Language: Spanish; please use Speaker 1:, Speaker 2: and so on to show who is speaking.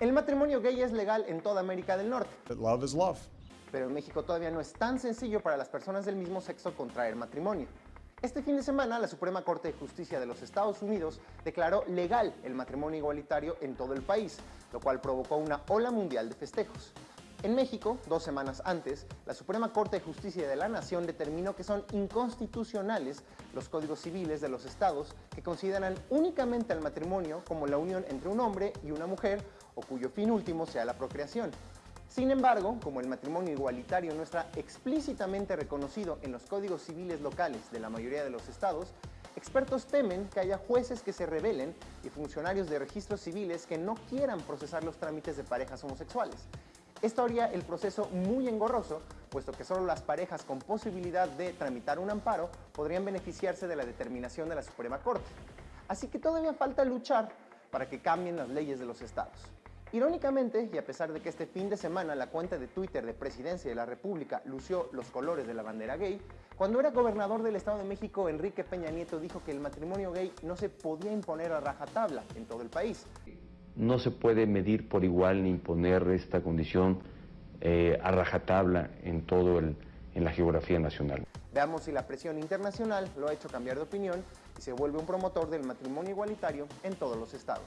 Speaker 1: El matrimonio gay es legal en toda América del Norte,
Speaker 2: That love is love.
Speaker 1: pero en México todavía no es tan sencillo para las personas del mismo sexo contraer matrimonio. Este fin de semana, la Suprema Corte de Justicia de los Estados Unidos declaró legal el matrimonio igualitario en todo el país, lo cual provocó una ola mundial de festejos. En México, dos semanas antes, la Suprema Corte de Justicia de la Nación determinó que son inconstitucionales los códigos civiles de los estados que consideran únicamente al matrimonio como la unión entre un hombre y una mujer o cuyo fin último sea la procreación. Sin embargo, como el matrimonio igualitario no está explícitamente reconocido en los códigos civiles locales de la mayoría de los estados, expertos temen que haya jueces que se rebelen y funcionarios de registros civiles que no quieran procesar los trámites de parejas homosexuales. Esto haría el proceso muy engorroso, puesto que solo las parejas con posibilidad de tramitar un amparo podrían beneficiarse de la determinación de la Suprema Corte. Así que todavía falta luchar para que cambien las leyes de los estados. Irónicamente, y a pesar de que este fin de semana la cuenta de Twitter de Presidencia de la República lució los colores de la bandera gay, cuando era gobernador del Estado de México, Enrique Peña Nieto dijo que el matrimonio gay no se podía imponer a rajatabla en todo el país.
Speaker 3: No se puede medir por igual ni imponer esta condición eh, a rajatabla en todo el, en la geografía nacional.
Speaker 1: Veamos si la presión internacional lo ha hecho cambiar de opinión y se vuelve un promotor del matrimonio igualitario en todos los estados.